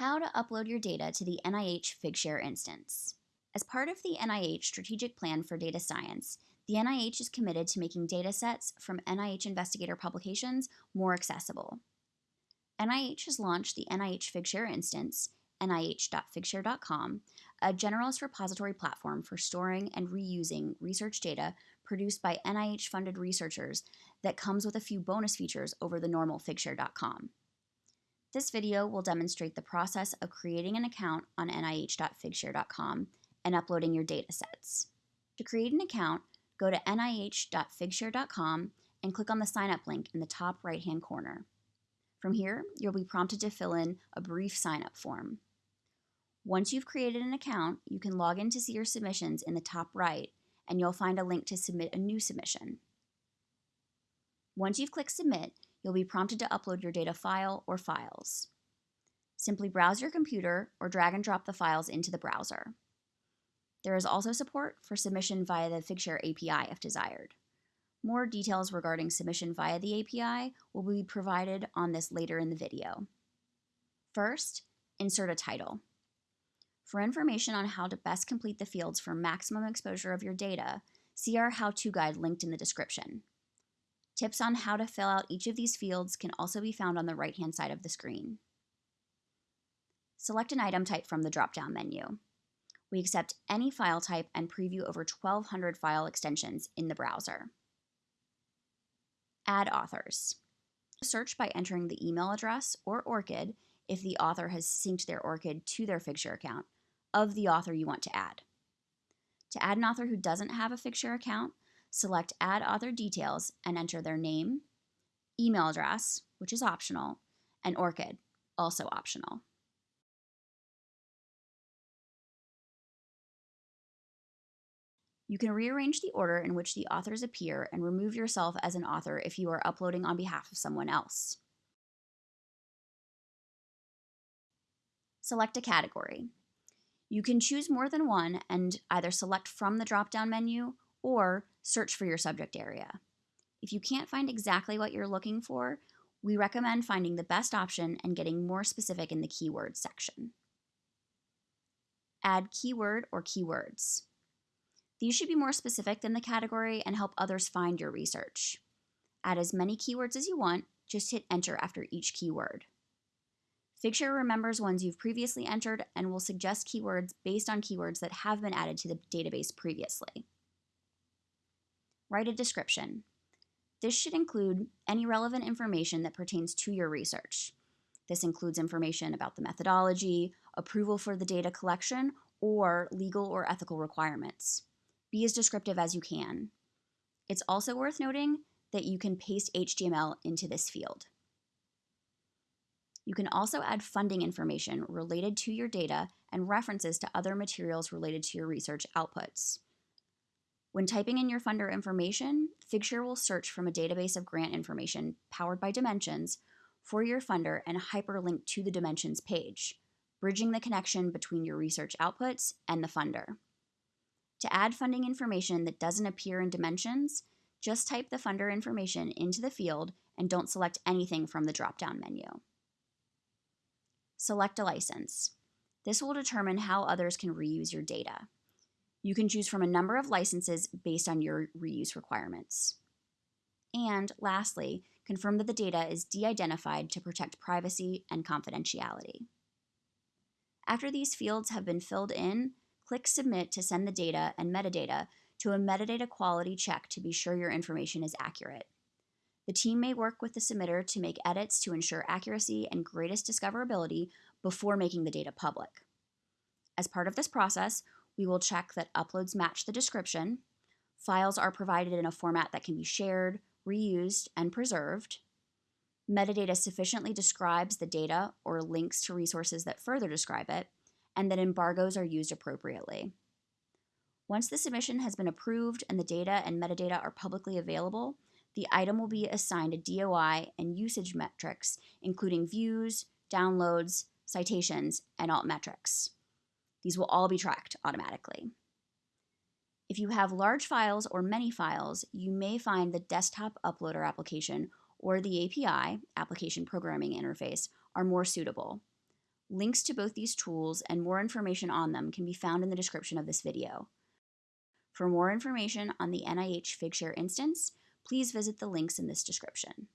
How to upload your data to the NIH Figshare instance. As part of the NIH Strategic Plan for Data Science, the NIH is committed to making datasets from NIH investigator publications more accessible. NIH has launched the NIH Figshare instance, nih.figshare.com, a generalist repository platform for storing and reusing research data produced by NIH funded researchers that comes with a few bonus features over the normal Figshare.com. This video will demonstrate the process of creating an account on nih.figshare.com and uploading your datasets. To create an account, go to nih.figshare.com and click on the sign up link in the top right hand corner. From here, you'll be prompted to fill in a brief sign up form. Once you've created an account, you can log in to see your submissions in the top right, and you'll find a link to submit a new submission. Once you've clicked Submit, you'll be prompted to upload your data file or files. Simply browse your computer or drag and drop the files into the browser. There is also support for submission via the Figshare API if desired. More details regarding submission via the API will be provided on this later in the video. First, insert a title. For information on how to best complete the fields for maximum exposure of your data, see our how-to guide linked in the description. Tips on how to fill out each of these fields can also be found on the right-hand side of the screen. Select an item type from the drop-down menu. We accept any file type and preview over 1,200 file extensions in the browser. Add authors. Search by entering the email address or ORCID if the author has synced their ORCID to their Figshare account of the author you want to add. To add an author who doesn't have a Figshare account, select Add Author Details and enter their name, email address, which is optional, and ORCID, also optional. You can rearrange the order in which the authors appear and remove yourself as an author if you are uploading on behalf of someone else. Select a category. You can choose more than one and either select from the drop-down menu or search for your subject area. If you can't find exactly what you're looking for, we recommend finding the best option and getting more specific in the keywords section. Add keyword or keywords. These should be more specific than the category and help others find your research. Add as many keywords as you want, just hit enter after each keyword. Figshare remembers ones you've previously entered and will suggest keywords based on keywords that have been added to the database previously. Write a description. This should include any relevant information that pertains to your research. This includes information about the methodology, approval for the data collection, or legal or ethical requirements. Be as descriptive as you can. It's also worth noting that you can paste HTML into this field. You can also add funding information related to your data and references to other materials related to your research outputs. When typing in your funder information, Figshare will search from a database of grant information powered by Dimensions for your funder and hyperlink to the Dimensions page, bridging the connection between your research outputs and the funder. To add funding information that doesn't appear in Dimensions, just type the funder information into the field and don't select anything from the drop-down menu. Select a license. This will determine how others can reuse your data. You can choose from a number of licenses based on your reuse requirements. And lastly, confirm that the data is de-identified to protect privacy and confidentiality. After these fields have been filled in, click Submit to send the data and metadata to a metadata quality check to be sure your information is accurate. The team may work with the submitter to make edits to ensure accuracy and greatest discoverability before making the data public. As part of this process, we will check that uploads match the description, files are provided in a format that can be shared, reused, and preserved, metadata sufficiently describes the data or links to resources that further describe it, and that embargoes are used appropriately. Once the submission has been approved and the data and metadata are publicly available, the item will be assigned a DOI and usage metrics, including views, downloads, citations, and alt metrics. These will all be tracked automatically. If you have large files or many files, you may find the desktop uploader application or the API, Application Programming Interface, are more suitable. Links to both these tools and more information on them can be found in the description of this video. For more information on the NIH Figshare instance, please visit the links in this description.